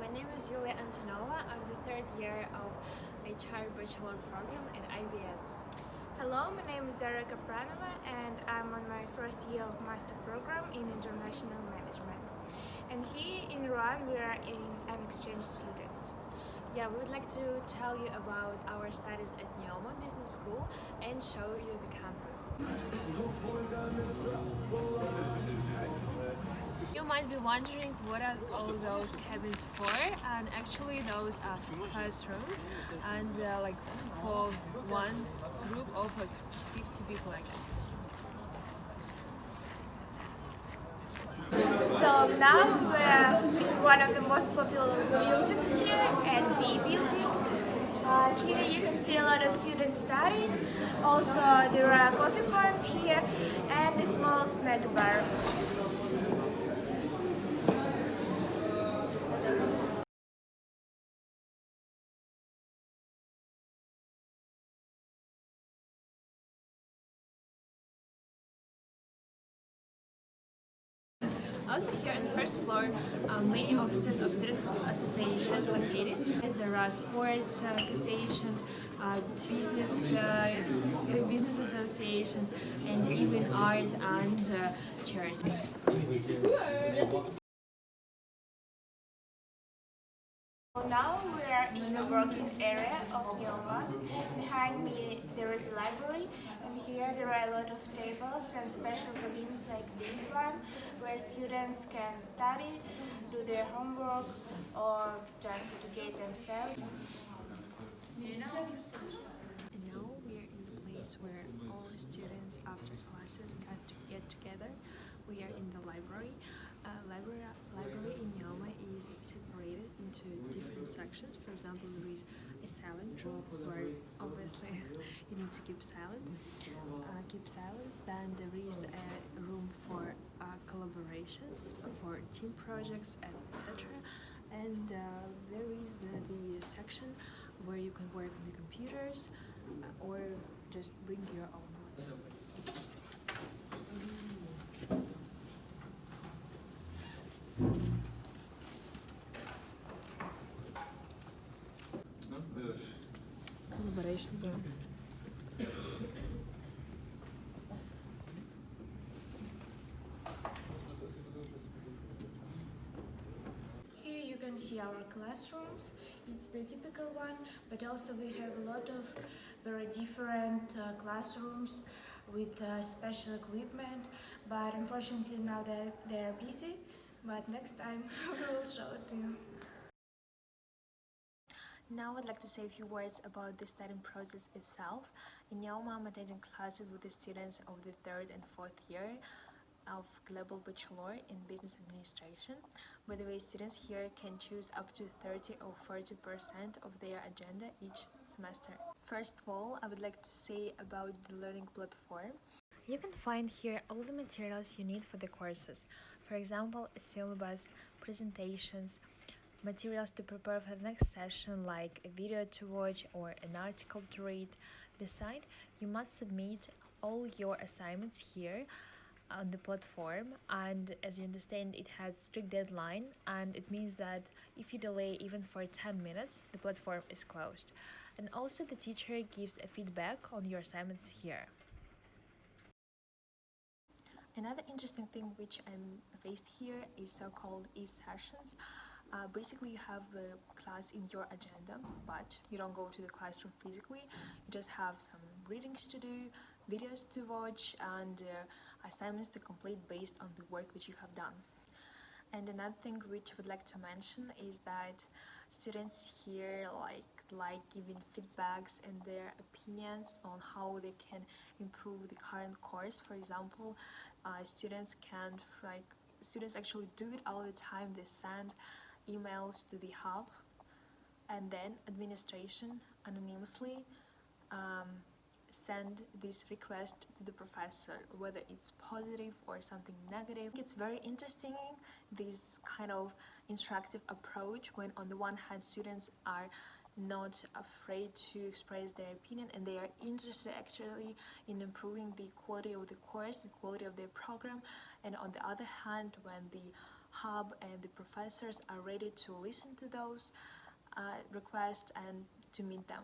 my name is Yulia Antonova. I'm the third year of HR Bachelor program at IBS. Hello, my name is Daria Kapranova and I'm on my first year of master program in international management. And here in Iran we are in an exchange students. Yeah, we would like to tell you about our studies at Neoma Business School and show you the campus. You might be wondering what are all those cabins for and actually those are classrooms and they are like for one group of like 50 people I guess. So now we're one of the most popular buildings here at B building. Uh, here you can see a lot of students studying. Also there are coffee points here and a small snack bar. Also here on the first floor, um, many offices of student associations located. There are sports associations, uh, business uh, business associations, and even art and uh, charity. Now we are in the working area of Neoma. Behind me there is a library here there are a lot of tables and special cabins like this one where students can study, do their homework or just educate themselves. And now we are in the place where all students after classes get, to get together. We are in the library. Uh, library, library in Neoma is separated into different sections. For example, there is a silent room where obviously you need to keep silent, keep silence. Then there is a room for uh, collaborations, for team projects, etc. And uh, there is uh, the section where you can work on the computers uh, or just bring your own one. Collaboration zone. Here you can see our classrooms. It's the typical one, but also we have a lot of very different uh, classrooms with uh, special equipment. But unfortunately now they they're busy. But next time we will show it to you. Now I'd like to say a few words about the studying process itself. In Neoma, I'm attending classes with the students of the third and fourth year of Global Bachelor in Business Administration. By the way, students here can choose up to 30 or 40% of their agenda each semester. First of all, I would like to say about the learning platform. You can find here all the materials you need for the courses. For example, a syllabus, presentations, materials to prepare for the next session like a video to watch or an article to read. Beside, you must submit all your assignments here on the platform and as you understand it has strict deadline and it means that if you delay even for 10 minutes the platform is closed and also the teacher gives a feedback on your assignments here Another interesting thing which I'm faced here is so-called e-sessions. Uh, basically, you have a class in your agenda, but you don't go to the classroom physically. You just have some readings to do, videos to watch, and uh, assignments to complete based on the work which you have done. And another thing which I would like to mention is that students here like like giving feedbacks and their opinions on how they can improve the current course. For example, uh, students can like students actually do it all the time. They send emails to the hub and then administration anonymously um, send this request to the professor whether it's positive or something negative it's very interesting this kind of interactive approach when on the one hand students are not afraid to express their opinion and they are interested actually in improving the quality of the course the quality of their program and on the other hand when the hub and the professors are ready to listen to those uh, requests and to meet them.